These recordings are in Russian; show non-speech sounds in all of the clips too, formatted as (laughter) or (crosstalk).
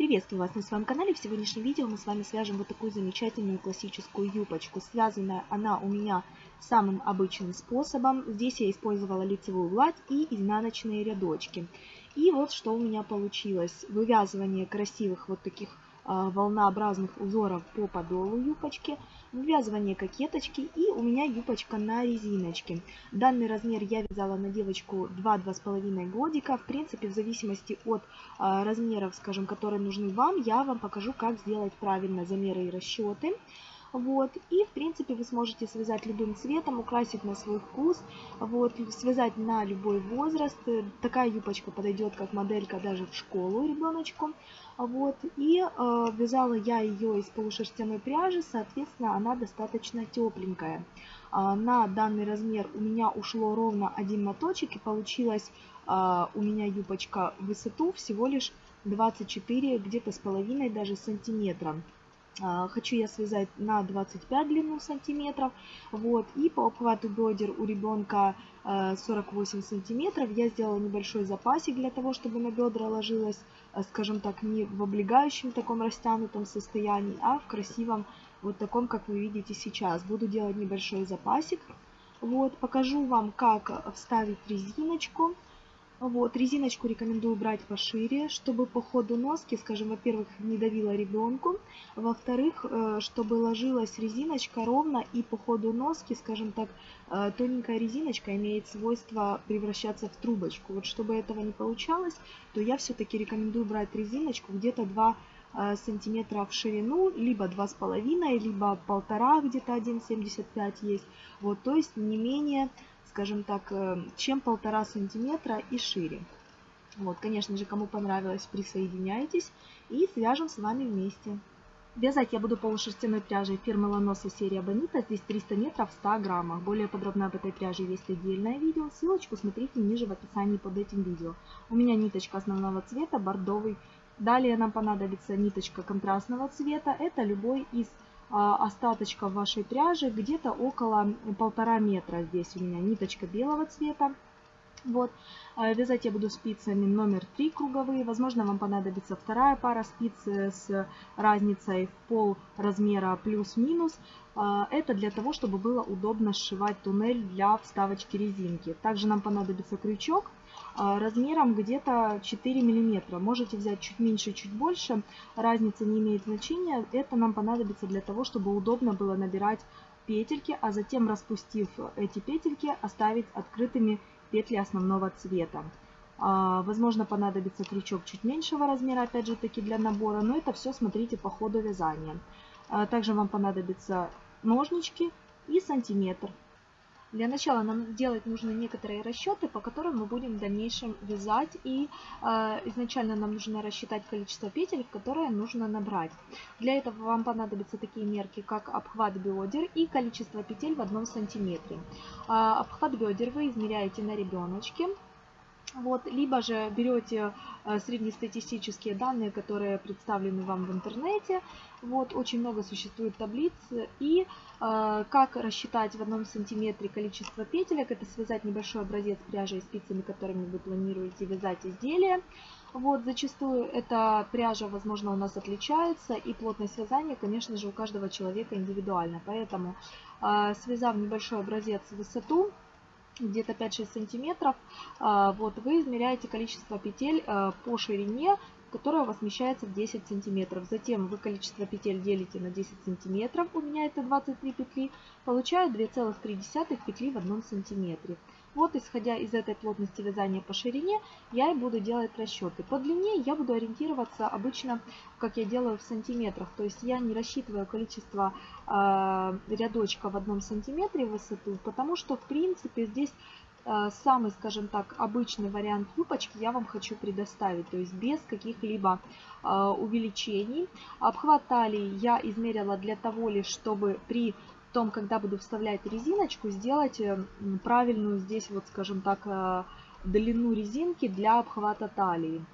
Приветствую вас на своем канале. В сегодняшнем видео мы с вами свяжем вот такую замечательную классическую юбочку. Связана она у меня самым обычным способом. Здесь я использовала лицевую гладь и изнаночные рядочки. И вот что у меня получилось. Вывязывание красивых вот таких волнообразных узоров по подолу юбочки, вывязывание кокеточки и у меня юбочка на резиночке. Данный размер я вязала на девочку 2-2,5 годика. В принципе, в зависимости от а, размеров, скажем, которые нужны вам, я вам покажу, как сделать правильно замеры и расчеты. Вот. И, в принципе, вы сможете связать любым цветом, украсить на свой вкус, вот, связать на любой возраст. Такая юбочка подойдет как моделька даже в школу ребеночку. Вот. И э, вязала я ее из полушерстяной пряжи, соответственно, она достаточно тепленькая. Э, на данный размер у меня ушло ровно один моточек, и получилась э, у меня юбочка высоту всего лишь 24, где-то с половиной даже сантиметра. А, хочу я связать на 25 длину сантиметров. Вот. И по обхвату бедер у ребенка 48 а, сантиметров. Я сделала небольшой запасик для того, чтобы на бедра ложилось, а, скажем так, не в облегающем таком растянутом состоянии, а в красивом, вот таком, как вы видите сейчас. Буду делать небольшой запасик. Вот. Покажу вам, как вставить резиночку. Вот, резиночку рекомендую брать пошире, чтобы по ходу носки, скажем, во-первых, не давила ребенку, во-вторых, э, чтобы ложилась резиночка ровно и по ходу носки, скажем так, э, тоненькая резиночка имеет свойство превращаться в трубочку. Вот чтобы этого не получалось, то я все-таки рекомендую брать резиночку где-то 2 э, сантиметра в ширину, либо 2,5, либо полтора, где-то 1,75 есть. Вот, то есть не менее скажем так, э, чем полтора сантиметра и шире. Вот, конечно же, кому понравилось, присоединяйтесь и свяжем с вами вместе. Вязать я буду полушерстяной пряжей фирмы Ланоса серия Бонита. Здесь 300 метров в 100 граммах. Более подробно об этой пряже есть отдельное видео. Ссылочку смотрите ниже в описании под этим видео. У меня ниточка основного цвета, бордовый. Далее нам понадобится ниточка контрастного цвета. Это любой из а, остаточков вашей пряжи где-то около полтора метра. Здесь у меня ниточка белого цвета. Вот. А, вязать я буду спицами номер 3 круговые. Возможно, вам понадобится вторая пара спиц с разницей в пол размера плюс-минус. А, это для того, чтобы было удобно сшивать туннель для вставочки резинки. Также нам понадобится крючок размером где-то 4 миллиметра. Можете взять чуть меньше, чуть больше. Разница не имеет значения. Это нам понадобится для того, чтобы удобно было набирать петельки, а затем, распустив эти петельки, оставить открытыми петли основного цвета. А, возможно, понадобится крючок чуть меньшего размера, опять же таки для набора, но это все смотрите по ходу вязания. А, также вам понадобятся ножнички и сантиметр. Для начала нам делать нужны некоторые расчеты, по которым мы будем в дальнейшем вязать. И э, изначально нам нужно рассчитать количество петель, которые нужно набрать. Для этого вам понадобятся такие мерки, как обхват бедер и количество петель в одном сантиметре. Э, обхват бедер вы измеряете на ребеночке. Вот, либо же берете э, среднестатистические данные, которые представлены вам в интернете. Вот, очень много существует таблиц. И э, как рассчитать в одном сантиметре количество петелек, это связать небольшой образец пряжи и спицами, которыми вы планируете вязать изделие. Вот, зачастую эта пряжа, возможно, у нас отличается, и плотность вязания, конечно же, у каждого человека индивидуальна. Поэтому, э, связав небольшой образец высоту, где-то 5-6 сантиметров, а, вот вы измеряете количество петель а, по ширине, которая у вас вмещается в 10 сантиметров. Затем вы количество петель делите на 10 сантиметров, у меня это 23 петли, получаю 2,3 петли в одном сантиметре. Вот исходя из этой плотности вязания по ширине, я и буду делать расчеты. По длине я буду ориентироваться обычно, как я делаю в сантиметрах. То есть я не рассчитываю количество э, рядочка в одном сантиметре высоту, потому что в принципе здесь э, самый, скажем так, обычный вариант юбочки я вам хочу предоставить, то есть без каких-либо э, увеличений. Обхват талии я измерила для того лишь, чтобы при том, когда буду вставлять резиночку, сделать э, правильную здесь, вот скажем так, э, длину резинки для обхвата талии.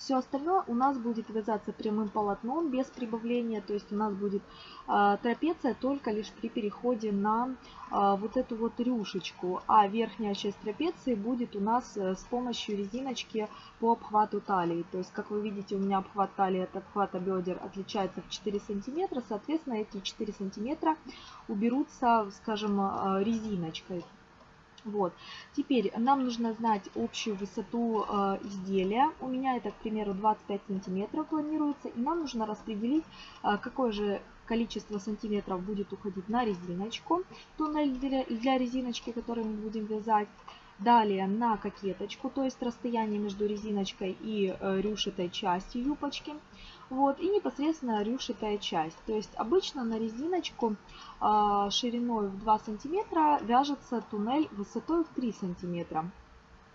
Все остальное у нас будет вязаться прямым полотном без прибавления, то есть у нас будет э, трапеция только лишь при переходе на э, вот эту вот рюшечку, а верхняя часть трапеции будет у нас э, с помощью резиночки по обхвату талии. То есть, как вы видите, у меня обхват талии от обхвата бедер отличается в 4 сантиметра, соответственно, эти 4 сантиметра уберутся, скажем, э, резиночкой. Вот. Теперь нам нужно знать общую высоту э, изделия. У меня это, к примеру, 25 сантиметров планируется. И нам нужно распределить, э, какое же количество сантиметров будет уходить на резиночку. Туннель для, для резиночки, который мы будем вязать. Далее на кокеточку, то есть расстояние между резиночкой и э, рюшетой частью юбочки. Вот, и непосредственно рюшитая часть. То есть обычно на резиночку э, шириной в 2 сантиметра вяжется туннель высотой в 3 сантиметра.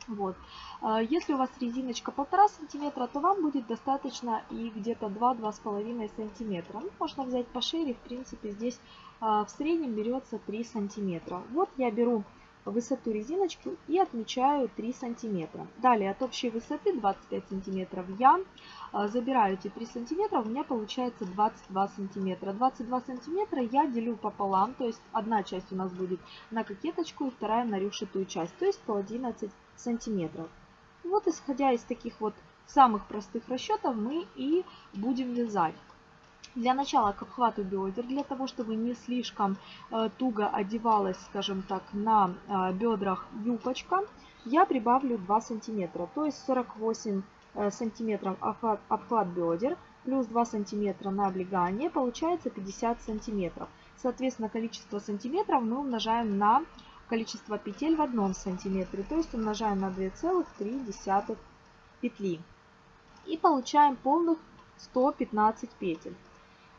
Вот. А, если у вас резиночка 1,5 сантиметра, то вам будет достаточно и где-то 2-2,5 сантиметра. Ну, можно взять пошире, в принципе здесь в среднем берется 3 сантиметра. Вот я беру высоту резиночки и отмечаю 3 сантиметра. Далее от общей высоты 25 сантиметров я а, забираю эти 3 сантиметра, у меня получается 22 сантиметра. 22 сантиметра я делю пополам, то есть одна часть у нас будет на кокеточку и вторая на рюшатую часть, то есть по 11 сантиметров. Вот исходя из таких вот самых простых расчетов мы и будем вязать. Для начала к обхвату бедер, для того, чтобы не слишком э, туго одевалась, скажем так, на э, бедрах юбочка, я прибавлю 2 сантиметра, то есть 48 э, сантиметров обхват, обхват бедер плюс 2 сантиметра на облегание, получается 50 сантиметров. Соответственно, количество сантиметров мы умножаем на количество петель в одном сантиметре, то есть умножаем на 2,3 петли. И получаем полных 115 петель.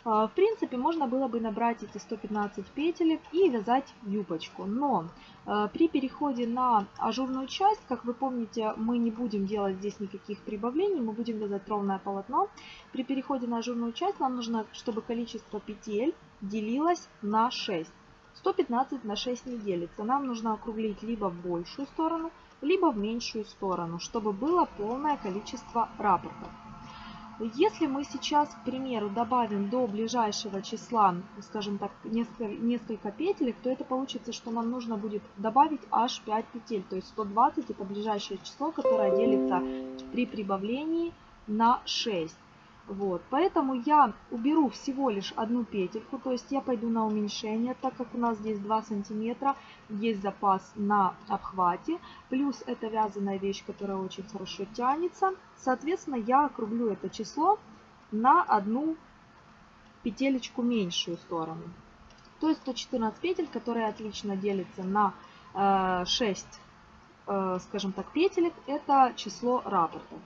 А, в принципе, можно было бы набрать эти 115 петелек и вязать юбочку. Но а, при переходе на ажурную часть, как вы помните, мы не будем делать здесь никаких прибавлений, мы будем вязать ровное полотно. При переходе на ажурную часть нам нужно, чтобы количество петель делилось на 6. 115 на 6 не делится. Нам нужно округлить либо в большую сторону, либо в меньшую сторону, чтобы было полное количество рапортов. Если мы сейчас, к примеру, добавим до ближайшего числа, скажем так, несколько, несколько петелек, то это получится, что нам нужно будет добавить аж 5 петель. То есть 120 это ближайшее число, которое делится при прибавлении на 6. Вот, поэтому я уберу всего лишь одну петельку, то есть я пойду на уменьшение, так как у нас здесь 2 сантиметра, есть запас на обхвате, плюс это вязаная вещь, которая очень хорошо тянется. Соответственно, я округлю это число на одну петелечку меньшую сторону. То есть 114 петель, которые отлично делятся на 6, э, э, скажем так, петелек, это число рапортов.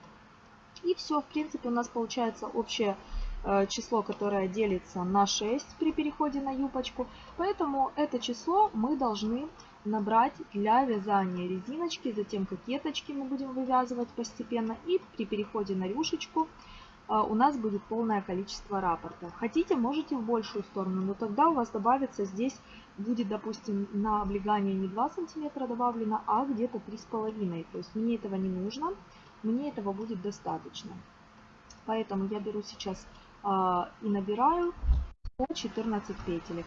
И все, в принципе, у нас получается общее э, число, которое делится на 6 при переходе на юбочку. Поэтому это число мы должны набрать для вязания резиночки, затем кокеточки мы будем вывязывать постепенно. И при переходе на рюшечку э, у нас будет полное количество рапортов. Хотите, можете в большую сторону, но тогда у вас добавится здесь, будет, допустим, на облегание не 2 сантиметра добавлено, а где-то 3,5. То есть мне этого не нужно мне этого будет достаточно. Поэтому я беру сейчас э, и набираю по 14 петелек.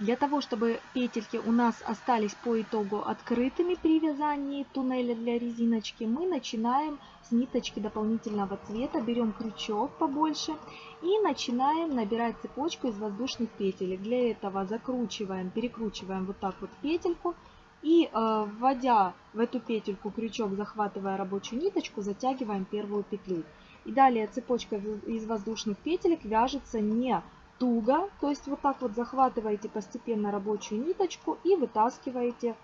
Для того, чтобы петельки у нас остались по итогу открытыми при вязании туннеля для резиночки, мы начинаем с ниточки дополнительного цвета, берем крючок побольше и начинаем набирать цепочку из воздушных петелек. Для этого закручиваем, перекручиваем вот так вот петельку и э, вводя в эту петельку крючок, захватывая рабочую ниточку, затягиваем первую петлю. И далее цепочка из воздушных петелек вяжется не туго, то есть вот так вот захватываете постепенно рабочую ниточку и вытаскиваете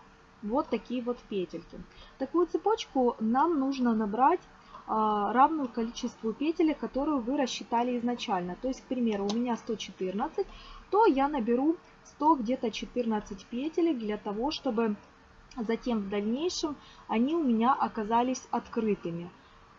вот такие вот петельки. Такую цепочку нам нужно набрать а, равную количеству петель, которую вы рассчитали изначально. То есть, к примеру, у меня 114, то я наберу 100 где-то 14 петель для того, чтобы затем в дальнейшем они у меня оказались открытыми.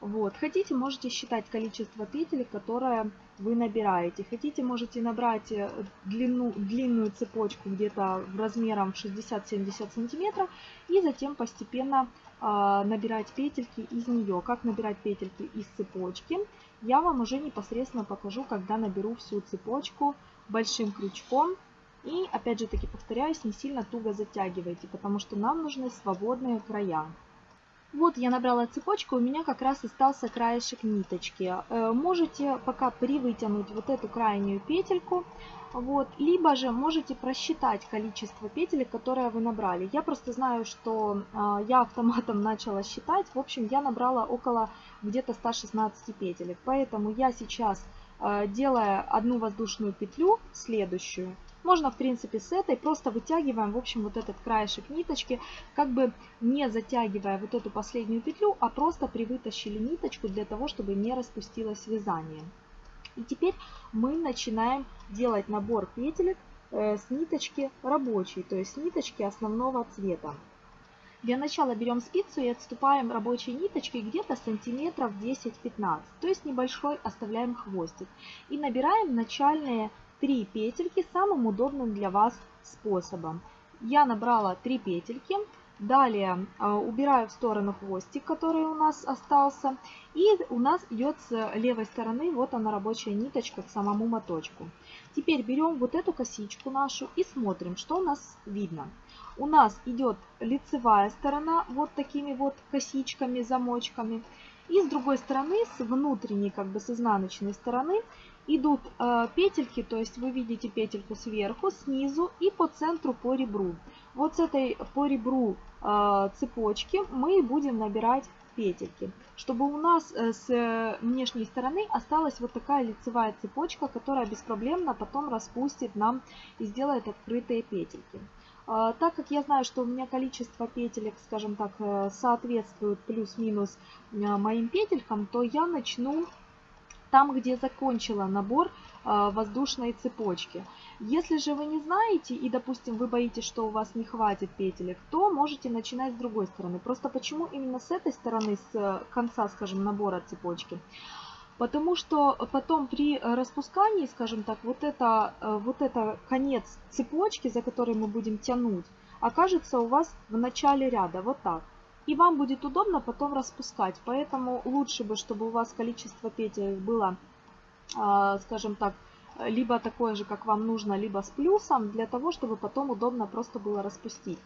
Вот. Хотите, можете считать количество петель, которое вы набираете. Хотите, можете набрать э, длину, длинную цепочку где-то размером 60-70 сантиметров и затем постепенно а, набирать петельки из нее. Как набирать петельки из цепочки, я вам уже непосредственно покажу, когда наберу всю цепочку большим крючком. И опять же таки повторяюсь, не сильно туго затягивайте, потому что нам нужны свободные края. Вот я набрала цепочку, у меня как раз остался краешек ниточки. Э, можете пока привытянуть вот эту крайнюю петельку, вот, либо же можете просчитать количество петель, которые вы набрали. Я просто знаю, что э, я автоматом (laughs) начала считать. В общем, я набрала около где-то 116 петелек. Поэтому я сейчас, э, делая одну воздушную петлю, следующую, можно, в принципе, с этой просто вытягиваем, в общем, вот этот краешек ниточки, как бы не затягивая вот эту последнюю петлю, а просто привытащили ниточку для того, чтобы не распустилось вязание. И теперь мы начинаем делать набор петелек э, с ниточки рабочей, то есть ниточки основного цвета. Для начала берем спицу и отступаем рабочей ниточкой где-то сантиметров 10-15, то есть небольшой оставляем хвостик. И набираем начальные 3 петельки самым удобным для вас способом. Я набрала 3 петельки, далее а, убираю в сторону хвостик, который у нас остался, и у нас идет с левой стороны, вот она рабочая ниточка к самому моточку. Теперь берем вот эту косичку нашу и смотрим, что у нас видно. У нас идет лицевая сторона вот такими вот косичками, замочками. И с другой стороны, с внутренней, как бы с изнаночной стороны, идут э, петельки, то есть вы видите петельку сверху, снизу и по центру по ребру. Вот с этой по ребру э, цепочки мы будем набирать петельки, чтобы у нас э, с внешней стороны осталась вот такая лицевая цепочка, которая беспроблемно потом распустит нам и сделает открытые петельки. Э, так как я знаю, что у меня количество петелек, скажем так, э, соответствует плюс-минус моим петелькам, то я начну там, где закончила набор а, воздушной цепочки. Если же вы не знаете и, допустим, вы боитесь, что у вас не хватит петелек, то можете начинать с другой стороны. Просто почему именно с этой стороны, с конца, скажем, набора цепочки? Потому что потом при распускании, скажем так, вот это, вот это конец цепочки, за который мы будем тянуть, окажется у вас в начале ряда, вот так и вам будет удобно потом распускать. Поэтому лучше бы, чтобы у вас количество петель было, а, скажем так, либо такое же, как вам нужно, либо с плюсом, для того, чтобы потом удобно просто было распустить.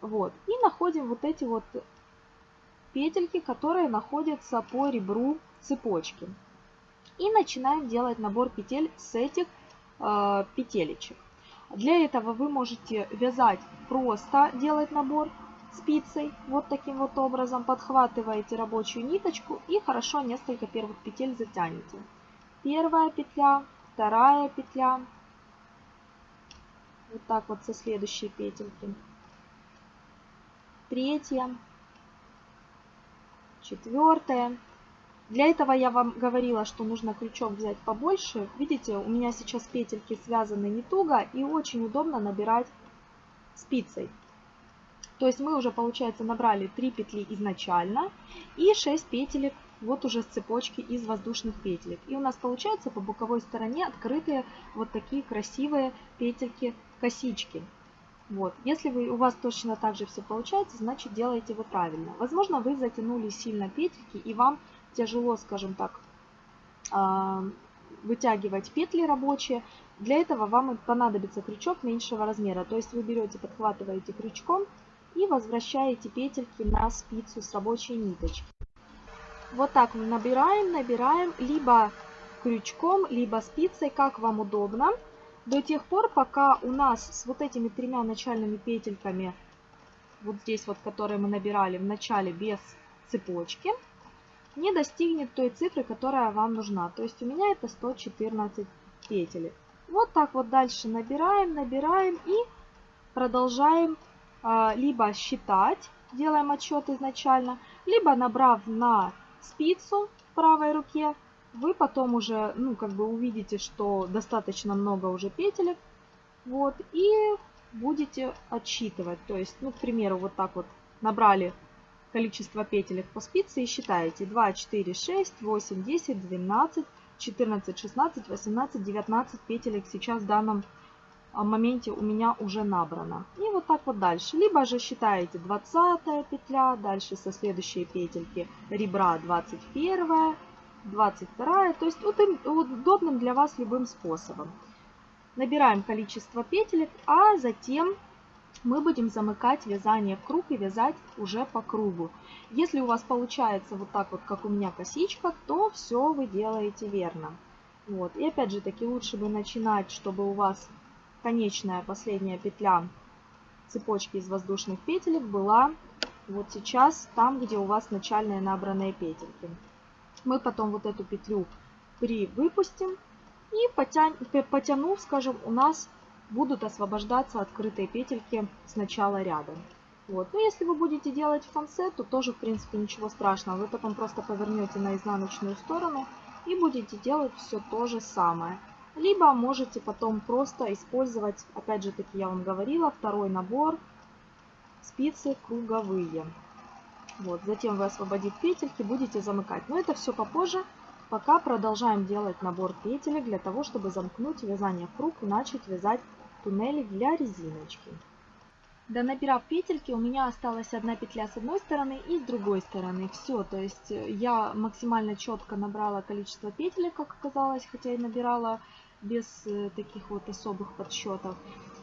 Вот. И находим вот эти вот петельки, которые находятся по ребру цепочки. И начинаем делать набор петель с этих э, петелечек. Для этого вы можете вязать просто, делать набор, спицей вот таким вот образом подхватываете рабочую ниточку и хорошо несколько первых петель затянете. Первая петля, вторая петля, вот так вот со следующей петельки, третья, четвертая. Для этого я вам говорила, что нужно крючок взять побольше. Видите, у меня сейчас петельки связаны не туго и очень удобно набирать спицей. То есть мы уже, получается, набрали 3 петли изначально и 6 петелек вот уже с цепочки из воздушных петелек. И у нас получается по боковой стороне открытые вот такие красивые петельки-косички. Вот. Если вы, у вас точно так же все получается, значит делаете вы правильно. Возможно, вы затянули сильно петельки и вам тяжело, скажем так, а, вытягивать петли рабочие. Для этого вам понадобится крючок меньшего размера. То есть вы берете, подхватываете крючком и возвращаете петельки на спицу с рабочей ниточки. Вот так мы набираем, набираем либо крючком, либо спицей, как вам удобно, до тех пор, пока у нас с вот этими тремя начальными петельками, вот здесь вот, которые мы набирали в начале без цепочки, не достигнет той цифры, которая вам нужна. То есть у меня это 114 петель. Вот так вот дальше набираем, набираем и продолжаем либо считать, делаем отсчет изначально, либо набрав на спицу в правой руке, вы потом уже, ну, как бы увидите, что достаточно много уже петелек, вот, и будете отсчитывать. То есть, ну, к примеру, вот так вот набрали количество петелек по спице и считаете 2, 4, 6, 8, 10, 12, 14, 16, 18, 19 петелек сейчас в данном моменте у меня уже набрано. И вот так вот дальше. Либо же считаете 20 петля, дальше со следующей петельки ребра 21, 22. То есть удобным для вас любым способом. Набираем количество петелек, а затем мы будем замыкать вязание в круг и вязать уже по кругу. Если у вас получается вот так вот, как у меня косичка, то все вы делаете верно. Вот. И опять же таки лучше бы начинать, чтобы у вас конечная последняя петля цепочки из воздушных петелек была вот сейчас там, где у вас начальные набранные петельки. Мы потом вот эту петлю привыпустим и потянь, потянув, скажем, у нас будут освобождаться открытые петельки с начала ряда. Вот. Но если вы будете делать конце, то тоже, в принципе, ничего страшного. Вы потом просто повернете на изнаночную сторону и будете делать все то же самое. Либо можете потом просто использовать, опять же таки я вам говорила, второй набор спицы круговые. Вот, затем вы освободив петельки, будете замыкать. Но это все попозже. Пока продолжаем делать набор петелек для того, чтобы замкнуть вязание в круг и начать вязать туннели для резиночки. Донабирав петельки, у меня осталась одна петля с одной стороны и с другой стороны. Все, то есть я максимально четко набрала количество петелек, как оказалось, хотя и набирала без э, таких вот особых подсчетов.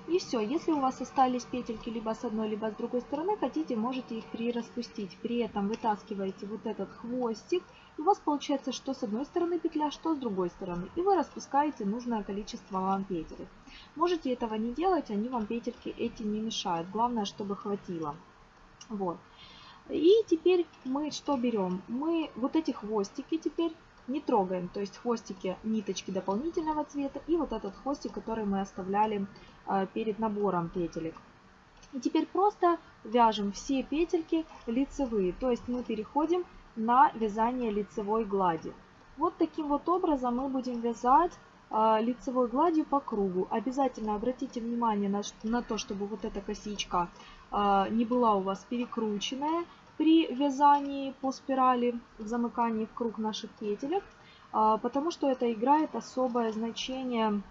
И все, если у вас остались петельки либо с одной, либо с другой стороны, хотите, можете их прираспустить. При этом вытаскиваете вот этот хвостик, и у вас получается что с одной стороны петля, что с другой стороны. И вы распускаете нужное количество вам петелек. Можете этого не делать, они вам петельки эти не мешают. Главное, чтобы хватило. Вот. И теперь мы что берем? Мы вот эти хвостики теперь не трогаем. То есть хвостики, ниточки дополнительного цвета и вот этот хвостик, который мы оставляли э, перед набором петелек. И теперь просто вяжем все петельки лицевые. То есть мы переходим на вязание лицевой глади. Вот таким вот образом мы будем вязать э, лицевой гладью по кругу. Обязательно обратите внимание на, на то, чтобы вот эта косичка э, не была у вас перекрученная при вязании по спирали в замыкании в круг наших петелек, а, потому что это играет особое значение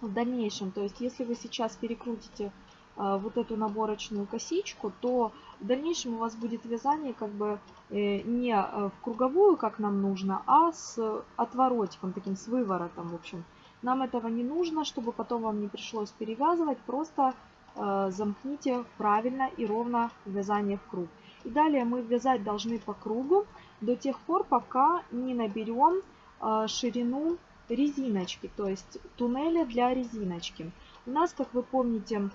в дальнейшем. То есть если вы сейчас перекрутите а, вот эту наборочную косичку, то в дальнейшем у вас будет вязание как бы э, не э, в круговую, как нам нужно, а с отворотиком, таким с выворотом, в общем. Нам этого не нужно, чтобы потом вам не пришлось перевязывать, просто э, замкните правильно и ровно вязание в круг. И далее мы вязать должны по кругу до тех пор, пока не наберем э, ширину резиночки, то есть туннеля для резиночки. У нас, как вы помните,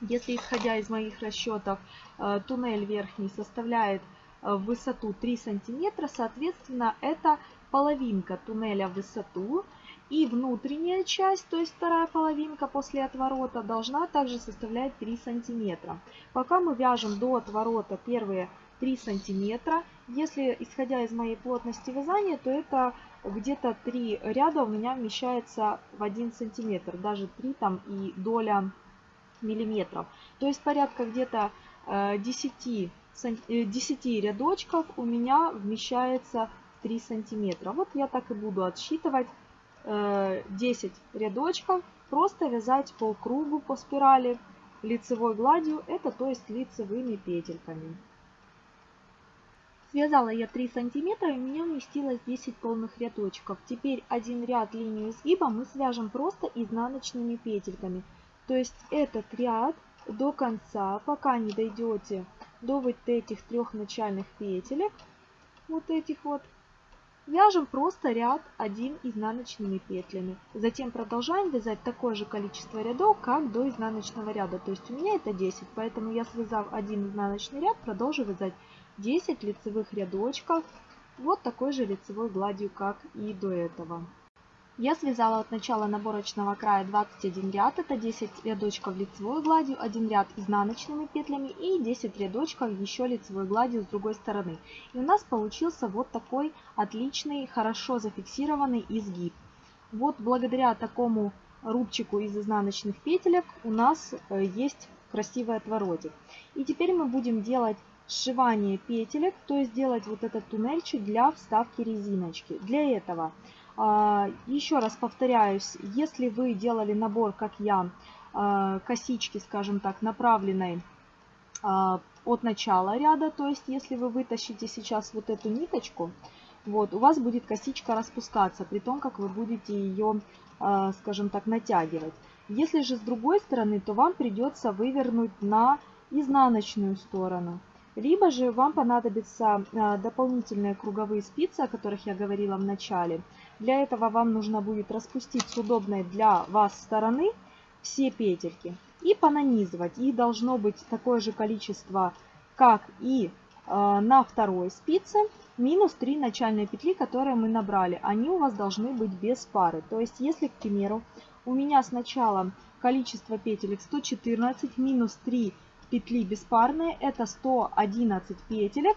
если исходя из моих расчетов, э, туннель верхний составляет э, высоту 3 сантиметра, соответственно, это половинка туннеля в высоту. И внутренняя часть, то есть вторая половинка после отворота, должна также составлять 3 сантиметра. Пока мы вяжем до отворота первые 3 сантиметра, если исходя из моей плотности вязания, то это где-то 3 ряда у меня вмещается в 1 сантиметр, даже 3 там и доля миллиметров. То есть порядка где-то 10, э, 10 э, рядочков у меня вмещается в 3 сантиметра. Вот я так и буду отсчитывать 10 э, рядочков, просто вязать по кругу, по спирали лицевой гладью, это то есть лицевыми петельками. Связала я 3 сантиметра, и у меня вместилось 10 полных рядочков. Теперь один ряд линию изгиба мы свяжем просто изнаночными петельками. То есть этот ряд до конца, пока не дойдете до вот этих трех начальных петелек, вот этих вот, Вяжем просто ряд один изнаночными петлями. Затем продолжаем вязать такое же количество рядов, как до изнаночного ряда. То есть у меня это 10, поэтому я связав один изнаночный ряд, продолжу вязать 10 лицевых рядочков. Вот такой же лицевой гладью, как и до этого. Я связала от начала наборочного края 21 ряд, это 10 рядочков лицевой гладью, 1 ряд изнаночными петлями и 10 рядочков еще лицевой гладью с другой стороны. И у нас получился вот такой отличный, хорошо зафиксированный изгиб. Вот благодаря такому рубчику из изнаночных петелек у нас э, есть красивый отворотик. И теперь мы будем делать сшивание петелек, то есть делать вот этот туннельчик для вставки резиночки. Для этого Еще раз повторяюсь, если вы делали набор, как я, э, косички, скажем так, направленной э, от начала ряда, то есть если вы вытащите сейчас вот эту ниточку, вот, у вас будет косичка распускаться, при том, как вы будете ее, скажем так, натягивать. Если же с другой стороны, то вам придется вывернуть на изнаночную сторону. Либо же вам понадобятся э, дополнительные круговые спицы, о которых я говорила в начале. Для этого вам нужно будет распустить с удобной для вас стороны все петельки и понанизывать. Их должно быть такое же количество, как и э, на второй спице, минус 3 начальные петли, которые мы набрали. Они у вас должны быть без пары. То есть, если, к примеру, у меня сначала количество петелек 114 минус 3 петли беспарные, это 111 петелек.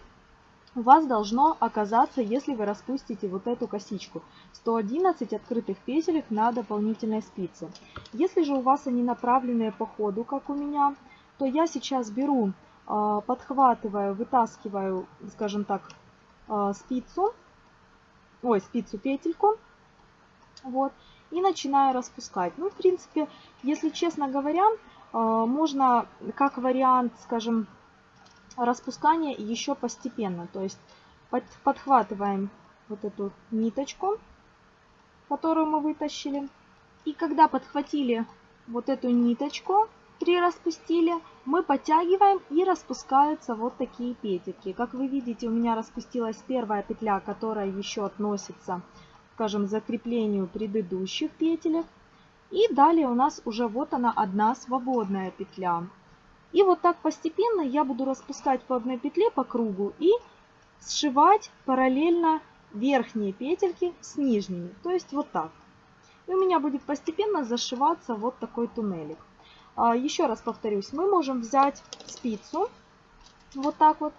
У вас должно оказаться, если вы распустите вот эту косичку, 111 открытых петелек на дополнительной спице. Если же у вас они направленные по ходу, как у меня, то я сейчас беру, а, подхватываю, вытаскиваю, скажем так, а, спицу, ой, спицу петельку, вот, и начинаю распускать. Ну, в принципе, если честно говоря, можно как вариант, скажем, распускания еще постепенно. То есть подхватываем вот эту ниточку, которую мы вытащили. И когда подхватили вот эту ниточку, три распустили, мы подтягиваем и распускаются вот такие петельки. Как вы видите, у меня распустилась первая петля, которая еще относится скажем, закреплению предыдущих петелек. И далее у нас уже вот она одна свободная петля. И вот так постепенно я буду распускать по одной петле по кругу и сшивать параллельно верхние петельки с нижними. То есть вот так. И у меня будет постепенно зашиваться вот такой туннелик. А, еще раз повторюсь, мы можем взять спицу вот так вот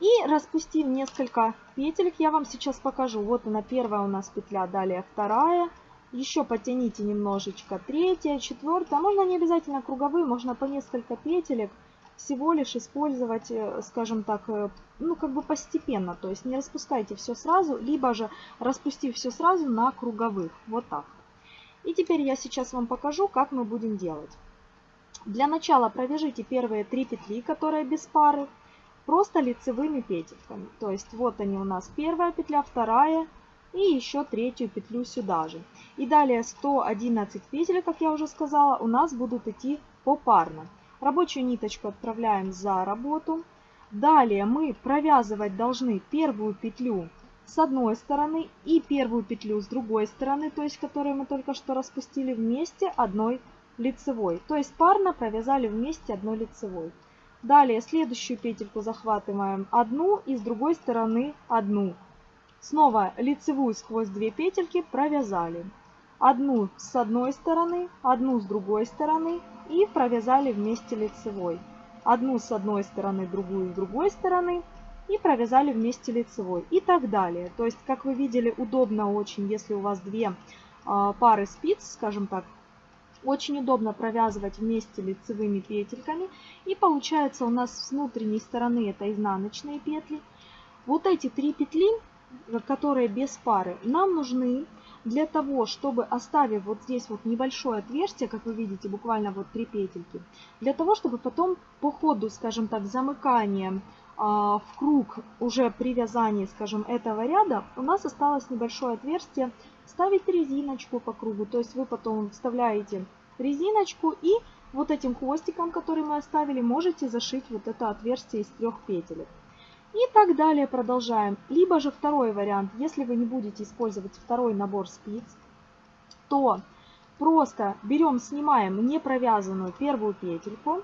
и распустив несколько петелек, я вам сейчас покажу. Вот она первая у нас петля, далее вторая. Еще потяните немножечко третья, четвертая. Можно не обязательно круговые, можно по несколько петелек всего лишь использовать, э, скажем так, э, ну как бы постепенно. То есть не распускайте все сразу, либо же распустив все сразу на круговых. Вот так. И теперь я сейчас вам покажу, как мы будем делать. Для начала провяжите первые три петли, которые без пары просто лицевыми петельками. То есть вот они у нас первая петля, вторая и еще третью петлю сюда же. И далее 111 петель, как я уже сказала, у нас будут идти попарно. Рабочую ниточку отправляем за работу. Далее мы провязывать должны первую петлю с одной стороны и первую петлю с другой стороны, то есть которую мы только что распустили вместе одной лицевой. То есть парно провязали вместе одной лицевой. Далее следующую петельку захватываем одну и с другой стороны одну. Снова лицевую сквозь две петельки провязали. Одну с одной стороны, одну с другой стороны и провязали вместе лицевой. Одну с одной стороны, другую с другой стороны и провязали вместе лицевой. И так далее. То есть, как вы видели, удобно очень, если у вас две а, пары спиц, скажем так, очень удобно провязывать вместе лицевыми петельками. И получается у нас с внутренней стороны это изнаночные петли. Вот эти три петли, которые без пары, нам нужны для того, чтобы оставив вот здесь вот небольшое отверстие, как вы видите, буквально вот три петельки, для того, чтобы потом по ходу, скажем так, замыкания а, в круг уже при вязании, скажем, этого ряда, у нас осталось небольшое отверстие ставить резиночку по кругу. То есть вы потом вставляете резиночку и вот этим хвостиком, который мы оставили, можете зашить вот это отверстие из трех петелек. И так далее продолжаем. Либо же второй вариант, если вы не будете использовать второй набор спиц, то просто берем, снимаем не провязанную первую петельку.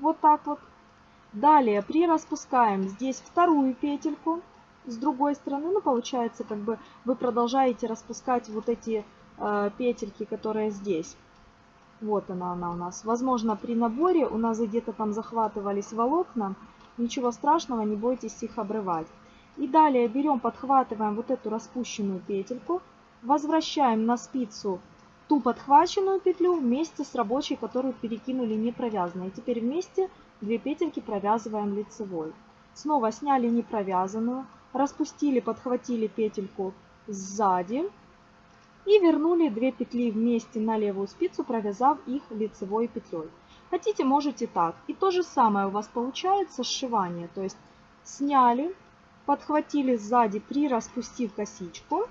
Вот так вот. Далее прираспускаем здесь вторую петельку с другой стороны, ну, получается, как бы вы продолжаете распускать вот эти э, петельки, которые здесь. Вот она, она у нас. Возможно, при наборе у нас где-то там захватывались волокна. Ничего страшного, не бойтесь их обрывать. И далее берем, подхватываем вот эту распущенную петельку, возвращаем на спицу ту подхваченную петлю вместе с рабочей, которую перекинули не провязанной. И теперь вместе две петельки провязываем лицевой. Снова сняли не провязанную, распустили, подхватили петельку сзади. И вернули 2 петли вместе на левую спицу, провязав их лицевой петлей. Хотите, можете так. И то же самое у вас получается сшивание. То есть сняли, подхватили сзади, прираспустив косичку.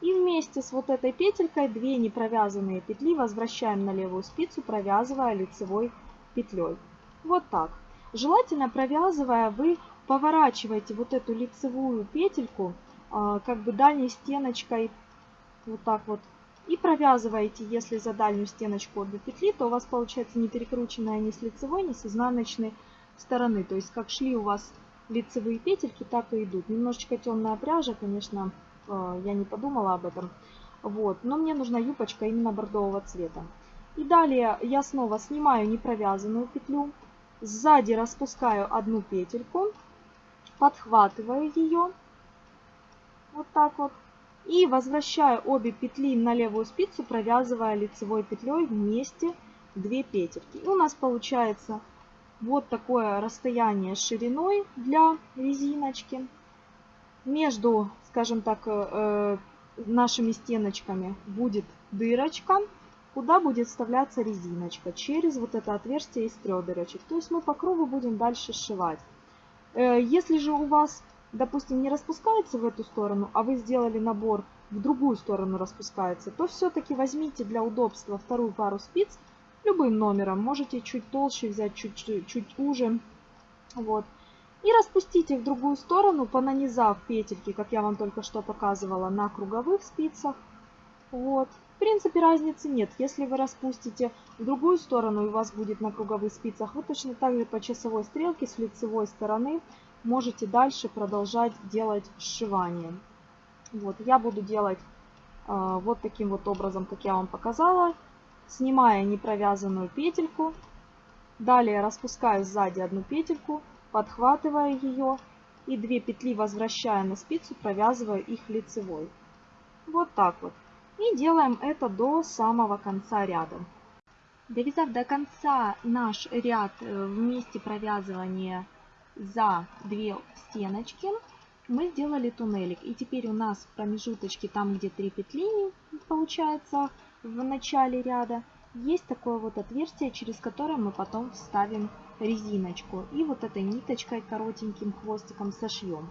И вместе с вот этой петелькой 2 непровязанные петли возвращаем на левую спицу, провязывая лицевой петлей. Вот так. Желательно провязывая, вы поворачиваете вот эту лицевую петельку а, как бы дальней стеночкой вот так вот и провязываете, если за дальнюю стеночку обе петли, то у вас получается не перекрученная ни с лицевой, ни с изнаночной стороны. То есть как шли у вас лицевые петельки, так и идут. Немножечко темная пряжа, конечно, а, я не подумала об этом. Вот, но мне нужна юбочка именно бордового цвета. И далее я снова снимаю непровязанную петлю, Сзади распускаю одну петельку, подхватываю ее, вот так вот, и возвращаю обе петли на левую спицу, провязывая лицевой петлей вместе 2 петельки. И у нас получается вот такое расстояние шириной для резиночки. Между, скажем так, э, нашими стеночками будет дырочка куда будет вставляться резиночка через вот это отверстие из трех дырочек. То есть мы по кругу будем дальше сшивать. Э, если же у вас, допустим, не распускается в эту сторону, а вы сделали набор в другую сторону распускается, то все-таки возьмите для удобства вторую пару спиц любым номером. Можете чуть толще взять, чуть, чуть, чуть уже. Вот. И распустите в другую сторону, понанизав петельки, как я вам только что показывала, на круговых спицах. Вот. В принципе, разницы нет. Если вы распустите в другую сторону и у вас будет на круговых спицах, вы точно так же по часовой стрелке с лицевой стороны можете дальше продолжать делать сшивание. Вот, я буду делать э, вот таким вот образом, как я вам показала, снимая непровязанную петельку. Далее распускаю сзади одну петельку, подхватывая ее и две петли возвращая на спицу, провязываю их лицевой. Вот так вот. И делаем это до самого конца ряда. Довязав до конца наш ряд э, в месте провязывания за две стеночки, мы сделали туннелик. И теперь у нас в промежуточке, там где три петли получается в начале ряда, есть такое вот отверстие, через которое мы потом вставим резиночку. И вот этой ниточкой коротеньким хвостиком сошьем.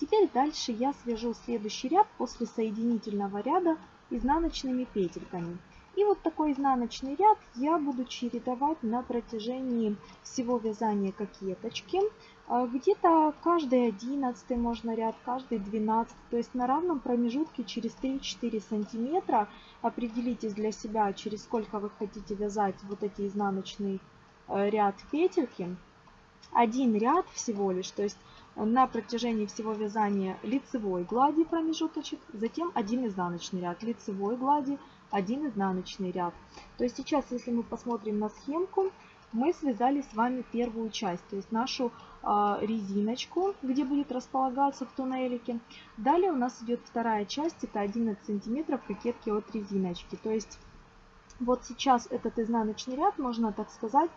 Теперь дальше я свяжу следующий ряд после соединительного ряда изнаночными петельками. И вот такой изнаночный ряд я буду чередовать на протяжении всего вязания кокеточки. А, где-то каждый 11 можно ряд, каждый 12. То есть на равном промежутке через 3-4 сантиметра определитесь для себя, через сколько вы хотите вязать вот эти изнаночный э, ряд петельки. Один ряд всего лишь, то есть на протяжении всего вязания лицевой глади промежуточек, затем один изнаночный ряд, лицевой глади, один изнаночный ряд. То есть сейчас, если мы посмотрим на схемку, мы связали с вами первую часть, то есть нашу э, резиночку, где будет располагаться в туннелике. Далее у нас идет вторая часть, это 11 сантиметров кокетки от резиночки. То есть вот сейчас этот изнаночный ряд, можно так сказать,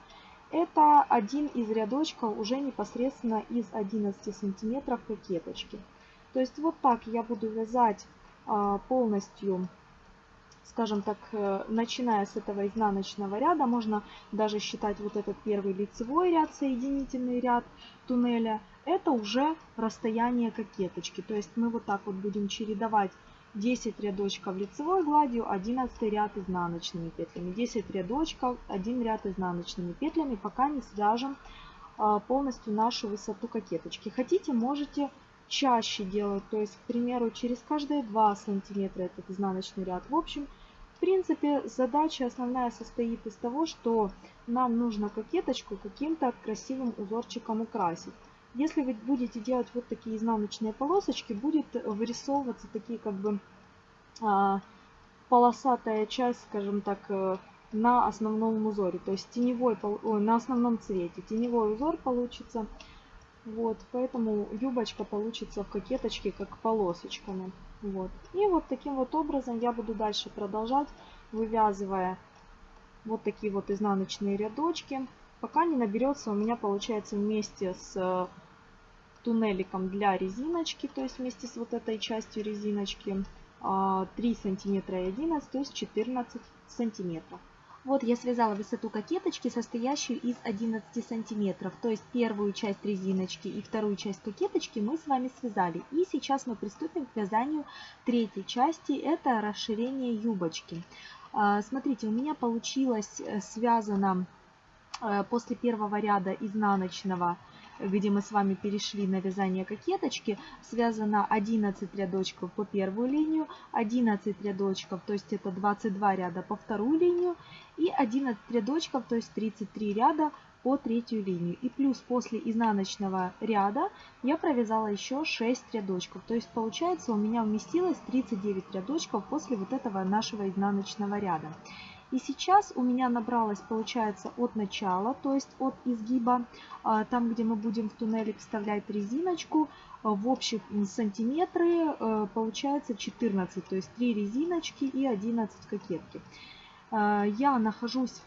это один из рядочков уже непосредственно из 11 сантиметров кокеточки. То есть вот так я буду вязать а, полностью, скажем так, э, начиная с этого изнаночного ряда. Можно даже считать вот этот первый лицевой ряд, соединительный ряд туннеля. Это уже расстояние кокеточки. То есть мы вот так вот будем чередовать 10 рядочков лицевой гладью, 11 ряд изнаночными петлями, 10 рядочков, 1 ряд изнаночными петлями, пока не свяжем а, полностью нашу высоту кокеточки. Хотите, можете чаще делать, то есть, к примеру, через каждые 2 сантиметра этот изнаночный ряд. В общем, в принципе, задача основная состоит из того, что нам нужно кокеточку каким-то красивым узорчиком украсить. Если вы будете делать вот такие изнаночные полосочки, будет вырисовываться такие как бы а, полосатая часть, скажем так, э, на основном узоре. То есть теневой, ой, на основном цвете. Теневой узор получится. Вот, поэтому юбочка получится в кокеточке как полосочками. Вот. И вот таким вот образом я буду дальше продолжать, вывязывая вот такие вот изнаночные рядочки пока не наберется у меня получается вместе с э, туннеликом для резиночки, то есть вместе с вот этой частью резиночки, 3 сантиметра и 11, то есть 14 сантиметров. Вот я связала высоту кокеточки, состоящую из 11 сантиметров. То есть первую часть резиночки и вторую часть кокеточки мы с вами связали. И сейчас мы приступим к вязанию третьей части. Это расширение юбочки. А, смотрите, у меня получилось э, связано э, после первого ряда изнаночного где мы с вами перешли на вязание кокеточки, связано 11 рядочков по первую линию, 11 рядочков, то есть это 22 ряда по вторую линию, и 11 рядочков, то есть 33 ряда по третью линию. И плюс после изнаночного ряда я провязала еще 6 рядочков. То есть получается у меня вместилось 39 рядочков после вот этого нашего изнаночного ряда. И сейчас у меня набралось, получается, от начала, то есть от изгиба, а, там, где мы будем в туннелик вставлять резиночку, а, в общих сантиметры а, получается 14, то есть 3 резиночки и 11 кокетки. Я нахожусь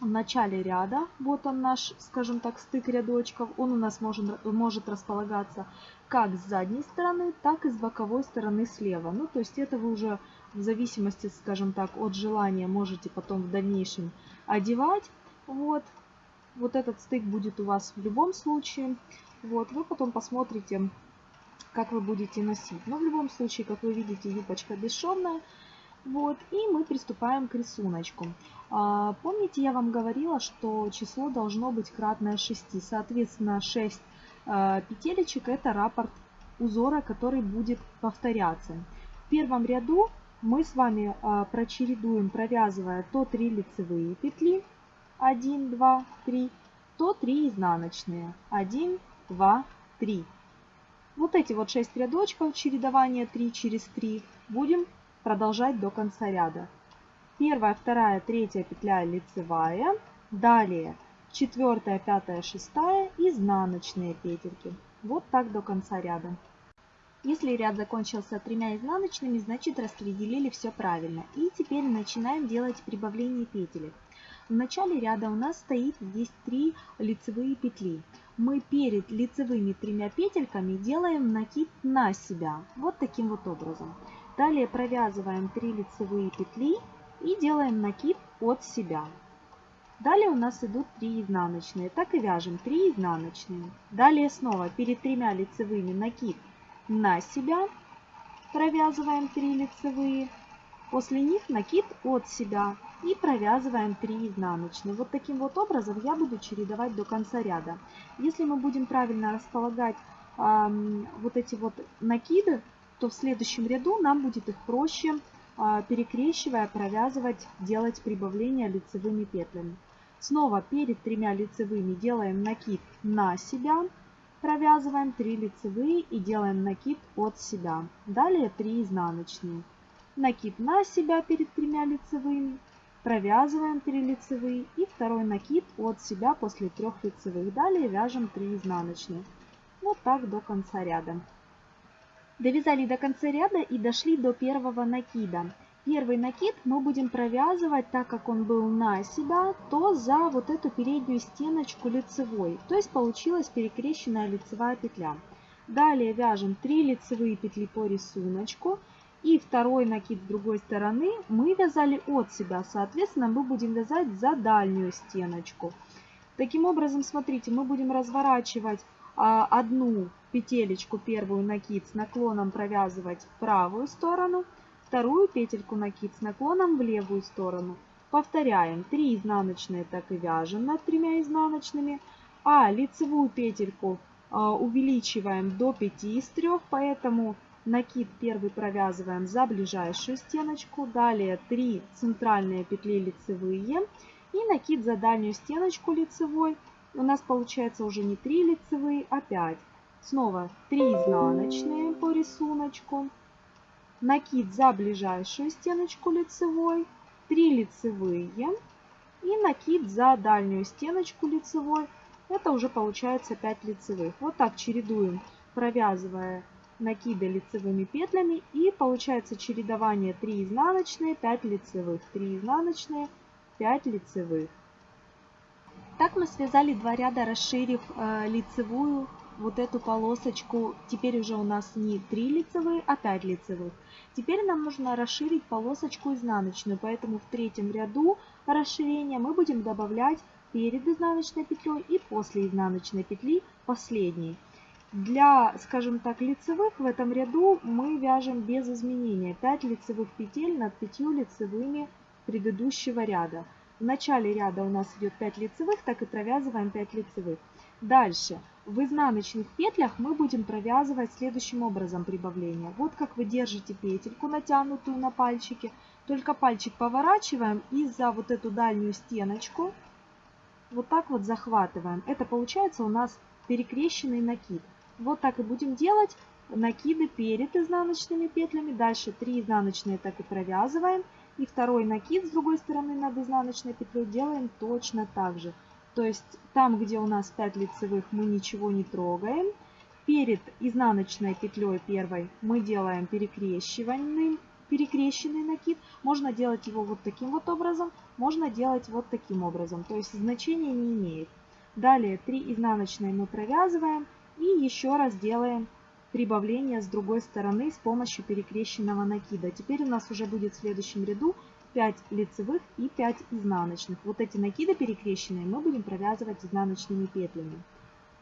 в начале ряда, вот он наш, скажем так, стык рядочков, он у нас может, может располагаться как с задней стороны, так и с боковой стороны слева. Ну, то есть это вы уже в зависимости, скажем так, от желания можете потом в дальнейшем одевать. Вот, вот этот стык будет у вас в любом случае. Вот, вы потом посмотрите, как вы будете носить. Но в любом случае, как вы видите, юбочка бесшовная. Вот, и мы приступаем к рисунку. А, помните, я вам говорила, что число должно быть кратное 6. Соответственно, 6 а, петелечек это раппорт узора, который будет повторяться. В первом ряду мы с вами а, прочередуем, провязывая то 3 лицевые петли, 1, 2, 3, то 3 изнаночные, 1, 2, 3. Вот эти вот 6 рядочков чередования 3 через 3 будем продолжать до конца ряда. Первая, вторая, третья петля лицевая, далее четвертая, пятая, шестая, изнаночные петельки. Вот так до конца ряда. Если ряд закончился тремя изнаночными, значит распределили все правильно. И теперь начинаем делать прибавление петелек. В начале ряда у нас стоит здесь три лицевые петли. Мы перед лицевыми тремя петельками делаем накид на себя. Вот таким вот образом. Далее провязываем 3 лицевые петли и делаем накид от себя. Далее у нас идут 3 изнаночные. Так и вяжем 3 изнаночные. Далее снова перед тремя лицевыми накид на себя. Провязываем 3 лицевые. После них накид от себя. И провязываем 3 изнаночные. Вот таким вот образом я буду чередовать до конца ряда. Если мы будем правильно располагать э, вот эти вот накиды, то в следующем ряду нам будет их проще, э, перекрещивая, провязывать, делать прибавление лицевыми петлями. Снова перед тремя лицевыми делаем накид на себя. Провязываем 3 лицевые и делаем накид от себя. Далее 3 изнаночные. Накид на себя перед тремя лицевыми. Провязываем 3 лицевые и второй накид от себя после 3 лицевых. Далее вяжем 3 изнаночные. Вот так до конца ряда. Довязали до конца ряда и дошли до первого накида. Первый накид мы будем провязывать, так как он был на себя, то за вот эту переднюю стеночку лицевой. То есть получилась перекрещенная лицевая петля. Далее вяжем 3 лицевые петли по рисунку. И второй накид с другой стороны мы вязали от себя. Соответственно, мы будем вязать за дальнюю стеночку. Таким образом, смотрите, мы будем разворачивать а, одну петелечку, первую накид с наклоном провязывать в правую сторону – Вторую петельку накид с наклоном в левую сторону. Повторяем 3 изнаночные, так и вяжем над тремя изнаночными. А лицевую петельку а, увеличиваем до 5 из 3, поэтому накид первый провязываем за ближайшую стеночку. Далее 3 центральные петли лицевые и накид за дальнюю стеночку лицевой. У нас получается уже не 3 лицевые, а 5. Снова 3 изнаночные по рисунку накид за ближайшую стеночку лицевой, 3 лицевые и накид за дальнюю стеночку лицевой. Это уже получается 5 лицевых. Вот так чередуем, провязывая накиды лицевыми петлями. И получается чередование 3 изнаночные, 5 лицевых, 3 изнаночные, 5 лицевых. Так мы связали два ряда, расширив э, лицевую вот эту полосочку, теперь уже у нас не 3 лицевые, а 5 лицевых. Теперь нам нужно расширить полосочку изнаночную, поэтому в третьем ряду расширения мы будем добавлять перед изнаночной петлей и после изнаночной петли последней. Для, скажем так, лицевых в этом ряду мы вяжем без изменения 5 лицевых петель над 5 лицевыми предыдущего ряда. В начале ряда у нас идет 5 лицевых, так и провязываем 5 лицевых. Дальше. В изнаночных петлях мы будем провязывать следующим образом прибавление. Вот как вы держите петельку, натянутую на пальчике. Только пальчик поворачиваем и за вот эту дальнюю стеночку вот так вот захватываем. Это получается у нас перекрещенный накид. Вот так и будем делать накиды перед изнаночными петлями. Дальше 3 изнаночные так и провязываем. И второй накид с другой стороны над изнаночной петлей делаем точно так же. То есть там, где у нас 5 лицевых, мы ничего не трогаем. Перед изнаночной петлей первой мы делаем перекрещиванный, перекрещенный накид. Можно делать его вот таким вот образом, можно делать вот таким образом. То есть значения не имеет. Далее 3 изнаночные мы провязываем и еще раз делаем прибавление с другой стороны с помощью перекрещенного накида. Теперь у нас уже будет в следующем ряду 5 лицевых и 5 изнаночных. Вот эти накиды перекрещенные мы будем провязывать изнаночными петлями.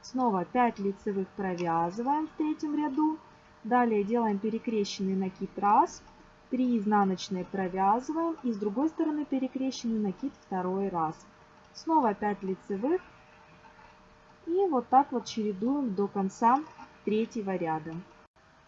Снова 5 лицевых провязываем в третьем ряду. Далее делаем перекрещенный накид раз, 3 изнаночные провязываем и с другой стороны перекрещенный накид второй раз. Снова 5 лицевых и вот так вот чередуем до конца третьего ряда.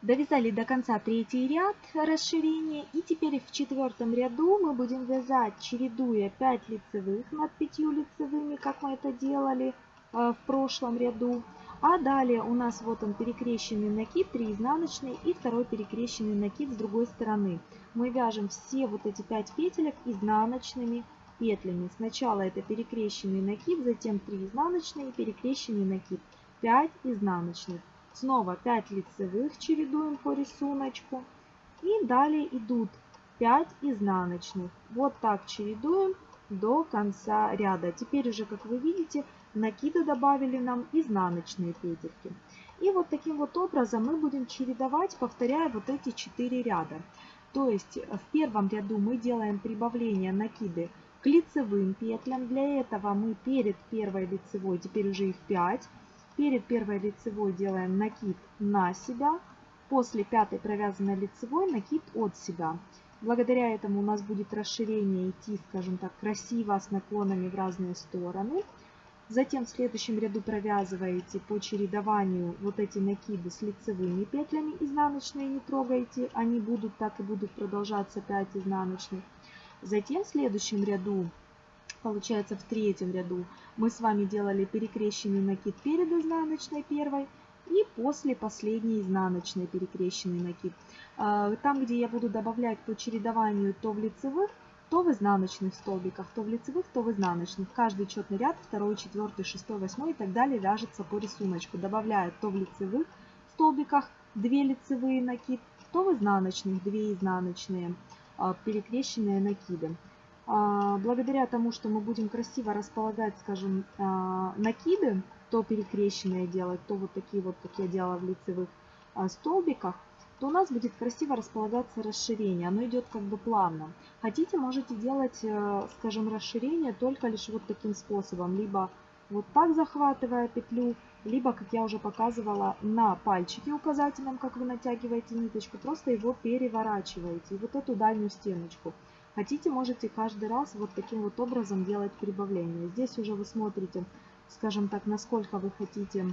Довязали до конца третий ряд расширения и теперь в четвертом ряду мы будем вязать, чередуя 5 лицевых над 5 лицевыми, как мы это делали э, в прошлом ряду. А далее у нас вот он перекрещенный накид, 3 изнаночные и второй перекрещенный накид с другой стороны. Мы вяжем все вот эти 5 петелек изнаночными петлями. Сначала это перекрещенный накид, затем 3 изнаночные перекрещенный накид, 5 изнаночных. Снова 5 лицевых чередуем по рисунку. И далее идут 5 изнаночных. Вот так чередуем до конца ряда. Теперь уже, как вы видите, накиды добавили нам изнаночные петельки. И вот таким вот образом мы будем чередовать, повторяя вот эти 4 ряда. То есть в первом ряду мы делаем прибавление накиды к лицевым петлям. Для этого мы перед первой лицевой, теперь уже их 5, Перед первой лицевой делаем накид на себя. После пятой провязанной лицевой накид от себя. Благодаря этому у нас будет расширение идти, скажем так, красиво с наклонами в разные стороны. Затем в следующем ряду провязываете по чередованию вот эти накиды с лицевыми петлями изнаночные не трогайте. Они будут так и будут продолжаться 5 изнаночных. Затем в следующем ряду получается в третьем ряду мы с вами делали перекрещенный накид перед изнаночной первой и после последней изнаночной перекрещенный накид. А, там, где я буду добавлять по чередованию то в лицевых, то в изнаночных столбиках, то в лицевых, то в изнаночных. Каждый четный ряд, второй, четвертый, шестой, восьмой и так далее вяжется по рисунку. Добавляю то в лицевых столбиках 2 лицевые накид, то в изнаночных 2 изнаночные а, перекрещенные накиды. А, благодаря тому, что мы будем красиво располагать, скажем, а, накиды, то перекрещенные делать, то вот такие вот, как я делала в лицевых а, столбиках, то у нас будет красиво располагаться расширение. Оно идет как бы плавно. Хотите, можете делать, э, скажем, расширение только лишь вот таким способом. Либо вот так захватывая петлю, либо, как я уже показывала, на пальчике указательном, как вы натягиваете ниточку, просто его переворачиваете. И вот эту дальнюю стеночку. Хотите, можете каждый раз вот таким вот образом делать прибавление. Здесь уже вы смотрите, скажем так, насколько вы хотите,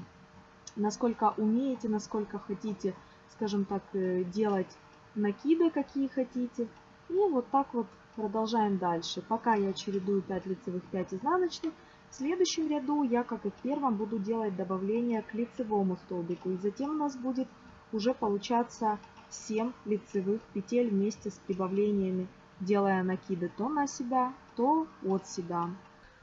насколько умеете, насколько хотите, скажем так, э, делать накиды, какие хотите. И вот так вот продолжаем дальше. Пока я чередую 5 лицевых, 5 изнаночных, в следующем ряду я, как и в первом, буду делать добавление к лицевому столбику. И затем у нас будет уже получаться 7 лицевых петель вместе с прибавлениями делая накиды то на себя, то от себя.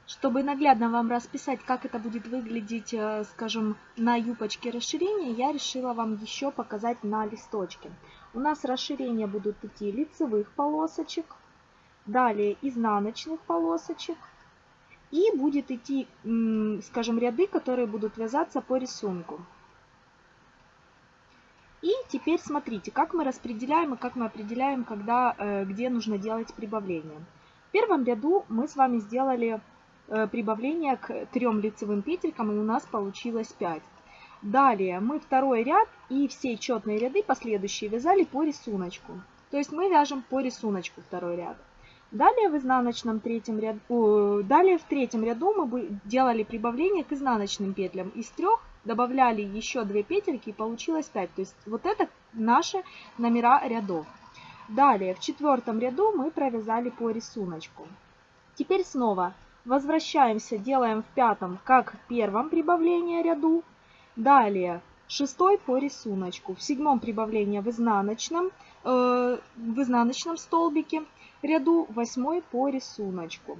Чтобы наглядно вам расписать, как это будет выглядеть, э, скажем, на юбочке расширения, я решила вам еще показать на листочке. У нас расширения будут идти лицевых полосочек, далее изнаночных полосочек, и будет идти, скажем, ряды, которые будут вязаться по рисунку. И теперь смотрите, как мы распределяем и как мы определяем, когда, э, где нужно делать прибавление. В первом ряду мы с вами сделали э, прибавление к трем лицевым петелькам, и у нас получилось 5. Далее мы второй ряд и все четные ряды последующие вязали по рисунку. То есть мы вяжем по рисунку второй ряд. Далее в изнаночном третьем ряду, далее в третьем ряду мы делали прибавление к изнаночным петлям. Из трех добавляли еще две петельки и получилось 5. То есть вот это наши номера рядов. Далее в четвертом ряду мы провязали по рисунку. Теперь снова возвращаемся, делаем в пятом, как в первом прибавлении ряду. Далее шестой по рисунку. В седьмом прибавление в изнаночном, э, в изнаночном столбике ряду 8 по рисунку.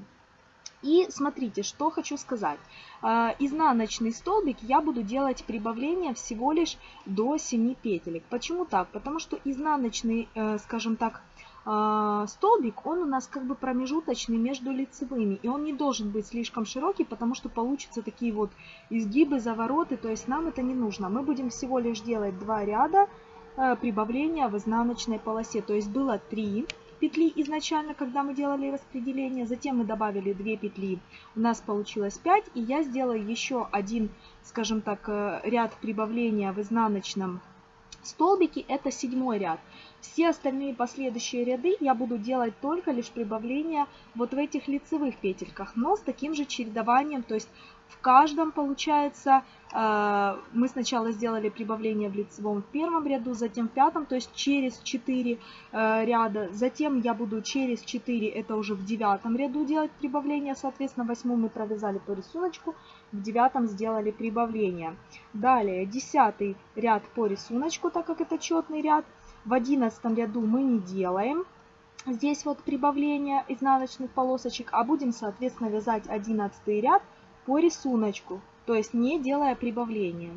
И смотрите, что хочу сказать. А, изнаночный столбик я буду делать прибавление всего лишь до 7 петелек. Почему так? Потому что изнаночный, э, скажем так, а, столбик, он у нас как бы промежуточный между лицевыми. И он не должен быть слишком широкий, потому что получатся такие вот изгибы, завороты. То есть нам это не нужно. Мы будем всего лишь делать два ряда э, прибавления в изнаночной полосе. То есть было 3 петли изначально, когда мы делали распределение. Затем мы добавили 2 петли. У нас получилось 5. И я сделаю еще один, скажем так, э, ряд прибавления в изнаночном столбике. Это седьмой ряд. Все остальные последующие ряды я буду делать только лишь прибавление вот в этих лицевых петельках, но с таким же чередованием, то есть в каждом получается э, мы сначала сделали прибавление в лицевом в первом ряду, затем в пятом, то есть через 4 э, ряда. Затем я буду через 4, это уже в девятом ряду делать прибавление. Соответственно, в восьмом мы провязали по рисунку, в девятом сделали прибавление. Далее десятый ряд по рисунку, так как это четный ряд. В одиннадцатом ряду мы не делаем здесь вот прибавление изнаночных полосочек, а будем, соответственно, вязать одиннадцатый ряд по рисунку, то есть не делая прибавления.